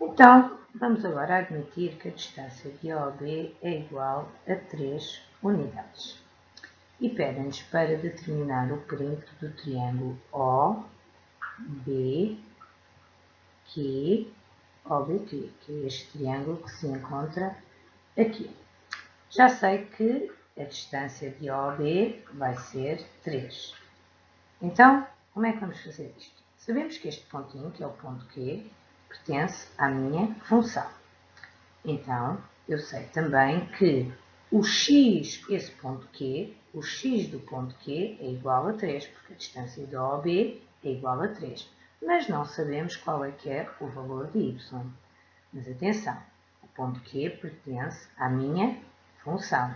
Então, vamos agora admitir que a distância de OB é igual a 3 unidades. E pedem-nos para determinar o perímetro do triângulo OBQ, OBQ, que é este triângulo que se encontra aqui. Já sei que a distância de OB vai ser 3. Então, como é que vamos fazer isto? Sabemos que este pontinho, que é o ponto Q, pertence à minha função. Então, eu sei também que o x, esse ponto Q, o x do ponto Q é igual a 3, porque a distância de OB é igual a 3. Mas não sabemos qual é que é o valor de y. Mas atenção, o ponto Q pertence à minha função.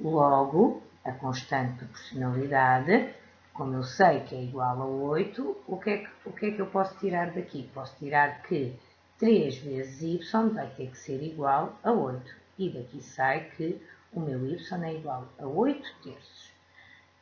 Logo, a constante de proporcionalidade como eu sei que é igual a 8, o que, é que, o que é que eu posso tirar daqui? Posso tirar que 3 vezes y vai ter que ser igual a 8. E daqui sai que o meu y é igual a 8 terços.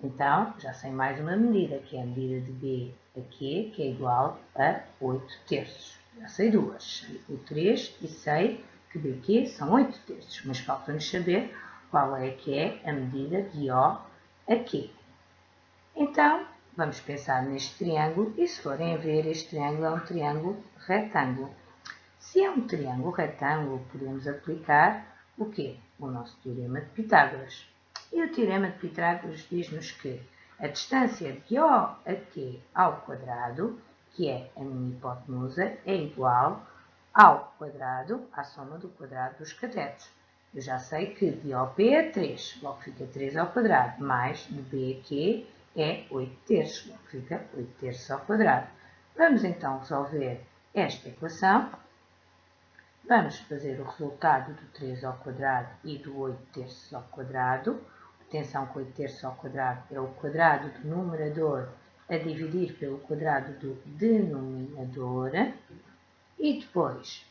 Então, já sei mais uma medida, que é a medida de b aqui, que é igual a 8 terços. Já sei duas. Sei o 3 e sei que bq são 8 terços. Mas falta-nos saber qual é que é a medida de O aqui. Então, vamos pensar neste triângulo e se forem a ver, este triângulo é um triângulo retângulo. Se é um triângulo retângulo, podemos aplicar o quê? O nosso Teorema de Pitágoras. E o Teorema de Pitágoras diz-nos que a distância de O a Q ao quadrado, que é a minha hipotenusa, é igual ao quadrado, à soma do quadrado dos catetos. Eu já sei que de OP é 3, logo fica 3 ao quadrado, mais de B a Q é 8 terços, fica 8 terços ao quadrado. Vamos então resolver esta equação. Vamos fazer o resultado do 3 ao quadrado e do 8 terços ao quadrado. Atenção que 8 terços ao quadrado é o quadrado do numerador a dividir pelo quadrado do denominador. E depois,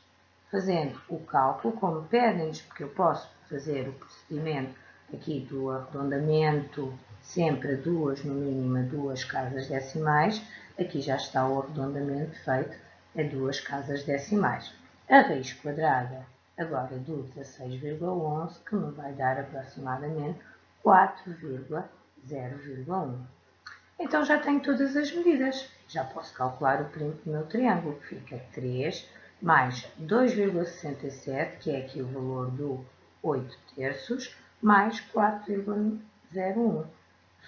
fazendo o cálculo, como pedem-nos, porque eu posso fazer o procedimento aqui do arredondamento sempre duas, no mínimo duas casas decimais, aqui já está o arredondamento feito a duas casas decimais. A raiz quadrada agora do 16,11, que me vai dar aproximadamente 4,0,1. Então já tenho todas as medidas. Já posso calcular o perímetro do meu triângulo, que fica 3 mais 2,67, que é aqui o valor do 8 terços, mais 4,01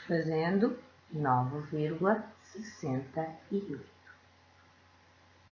fazendo 9,68.